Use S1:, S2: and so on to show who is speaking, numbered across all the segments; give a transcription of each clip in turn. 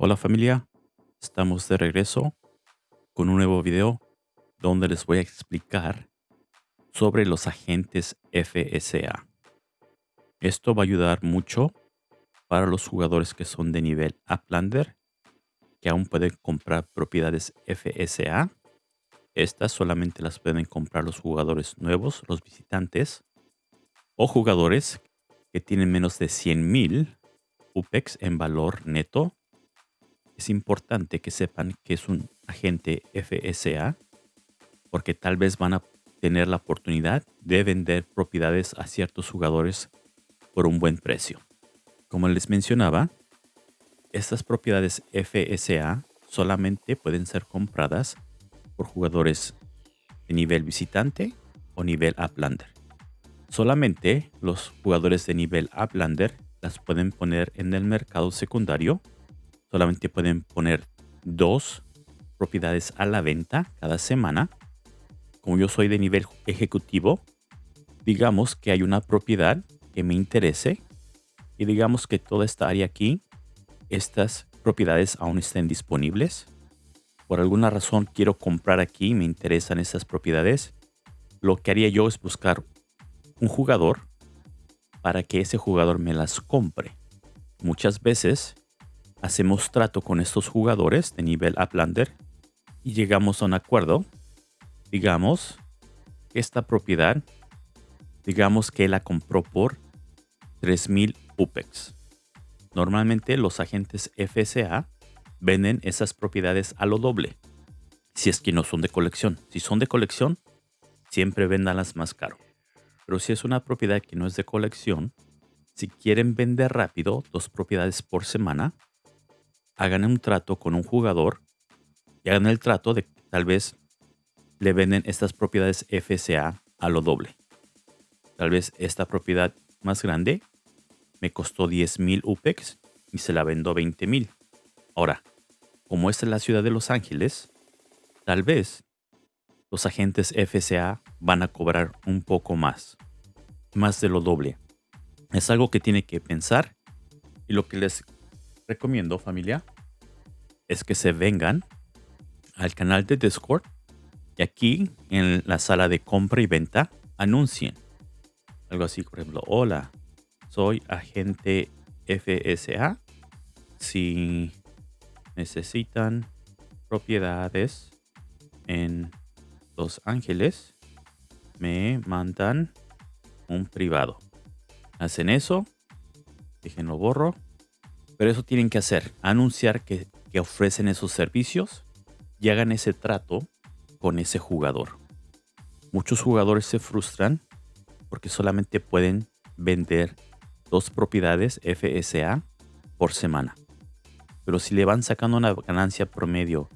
S1: Hola familia, estamos de regreso con un nuevo video donde les voy a explicar sobre los agentes FSA. Esto va a ayudar mucho para los jugadores que son de nivel Uplander, que aún pueden comprar propiedades FSA. Estas solamente las pueden comprar los jugadores nuevos, los visitantes, o jugadores que tienen menos de 100.000 UPEX en valor neto es importante que sepan que es un agente FSA porque tal vez van a tener la oportunidad de vender propiedades a ciertos jugadores por un buen precio. Como les mencionaba, estas propiedades FSA solamente pueden ser compradas por jugadores de nivel visitante o nivel Uplander. Solamente los jugadores de nivel Uplander las pueden poner en el mercado secundario solamente pueden poner dos propiedades a la venta cada semana. Como yo soy de nivel ejecutivo, digamos que hay una propiedad que me interese y digamos que toda esta área aquí, estas propiedades aún estén disponibles. Por alguna razón quiero comprar aquí, me interesan estas propiedades. Lo que haría yo es buscar un jugador para que ese jugador me las compre. Muchas veces hacemos trato con estos jugadores de nivel Uplander y llegamos a un acuerdo. Digamos que esta propiedad, digamos que la compró por 3000 UPEX. Normalmente los agentes FSA venden esas propiedades a lo doble. Si es que no son de colección. Si son de colección, siempre vendanlas más caro. Pero si es una propiedad que no es de colección, si quieren vender rápido dos propiedades por semana, hagan un trato con un jugador y hagan el trato de que tal vez le venden estas propiedades FSA a lo doble. Tal vez esta propiedad más grande me costó 10.000 UPEX y se la vendo 20.000. Ahora, como esta es la ciudad de Los Ángeles, tal vez los agentes FSA van a cobrar un poco más, más de lo doble. Es algo que tiene que pensar y lo que les recomiendo familia es que se vengan al canal de Discord y aquí en la sala de compra y venta anuncien algo así, por ejemplo, hola, soy agente FSA. Si necesitan propiedades en Los Ángeles, me mandan un privado. Hacen eso, déjenlo borro pero eso tienen que hacer, anunciar que, ofrecen esos servicios y hagan ese trato con ese jugador. Muchos jugadores se frustran porque solamente pueden vender dos propiedades FSA por semana. Pero si le van sacando una ganancia promedio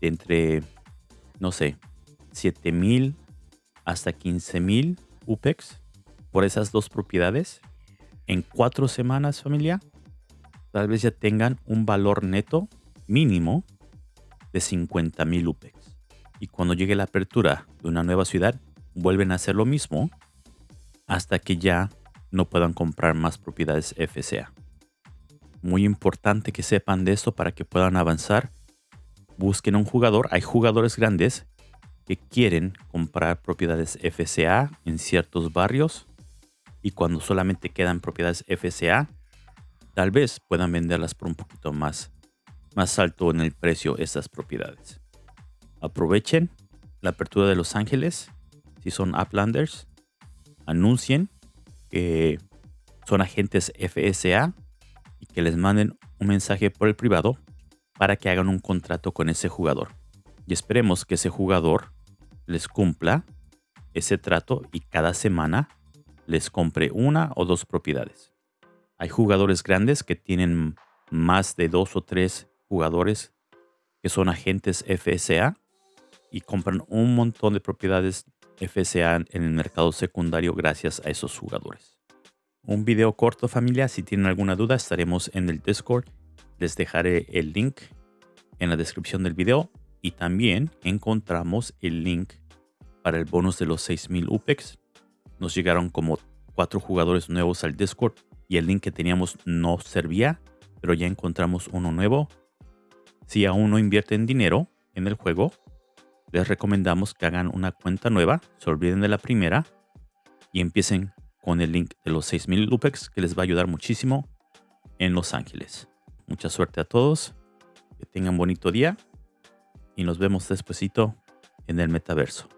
S1: de entre, no sé, 7000 hasta 15000 UPEX por esas dos propiedades, en cuatro semanas, familia, tal vez ya tengan un valor neto mínimo de 50 mil UPEX. Y cuando llegue la apertura de una nueva ciudad, vuelven a hacer lo mismo hasta que ya no puedan comprar más propiedades FCA. Muy importante que sepan de esto para que puedan avanzar. Busquen un jugador. Hay jugadores grandes que quieren comprar propiedades FCA en ciertos barrios y cuando solamente quedan propiedades FCA tal vez puedan venderlas por un poquito más, más alto en el precio estas propiedades. Aprovechen la apertura de Los Ángeles. Si son Uplanders, anuncien que son agentes FSA y que les manden un mensaje por el privado para que hagan un contrato con ese jugador. Y esperemos que ese jugador les cumpla ese trato y cada semana les compre una o dos propiedades. Hay jugadores grandes que tienen más de dos o tres jugadores que son agentes FSA y compran un montón de propiedades FSA en el mercado secundario gracias a esos jugadores. Un video corto familia, si tienen alguna duda estaremos en el Discord. Les dejaré el link en la descripción del video y también encontramos el link para el bonus de los 6000 UPEX. Nos llegaron como cuatro jugadores nuevos al Discord y el link que teníamos no servía, pero ya encontramos uno nuevo Si aún no invierten dinero en el juego, les recomendamos que hagan una cuenta nueva, se olviden de la primera y empiecen con el link de los 6000 Lupex que les va a ayudar muchísimo en Los Ángeles. Mucha suerte a todos, que tengan bonito día y nos vemos despuesito en el metaverso.